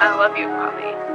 I love you, Poppy.